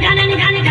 done and done